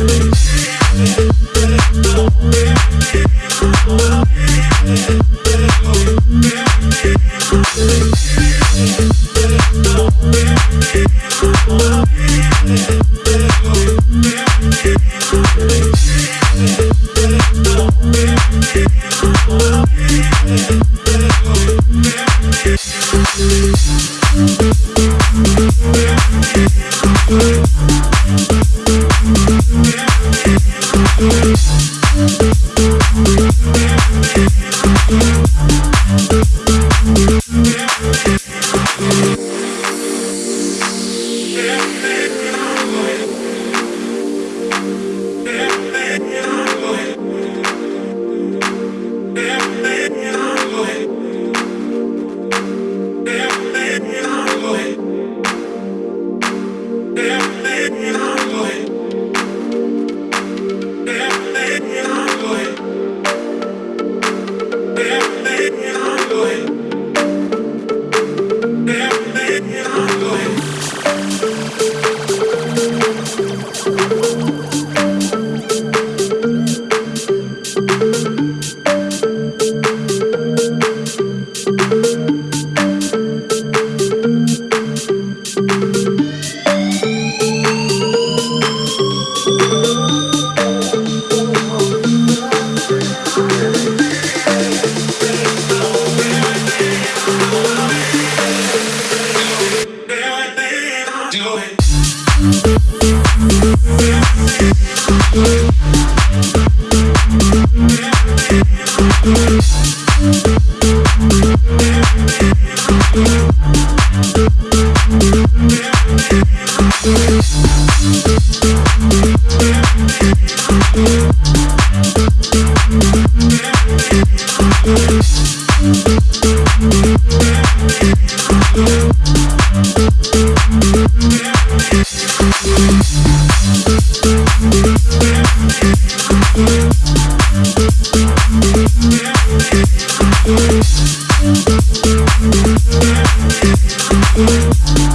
Yeah. Thank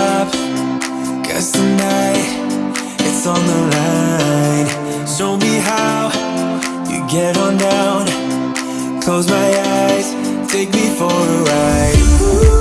Stop, cause tonight it's on the line. Show me how you get on down. Close my eyes, take me for a ride. Ooh.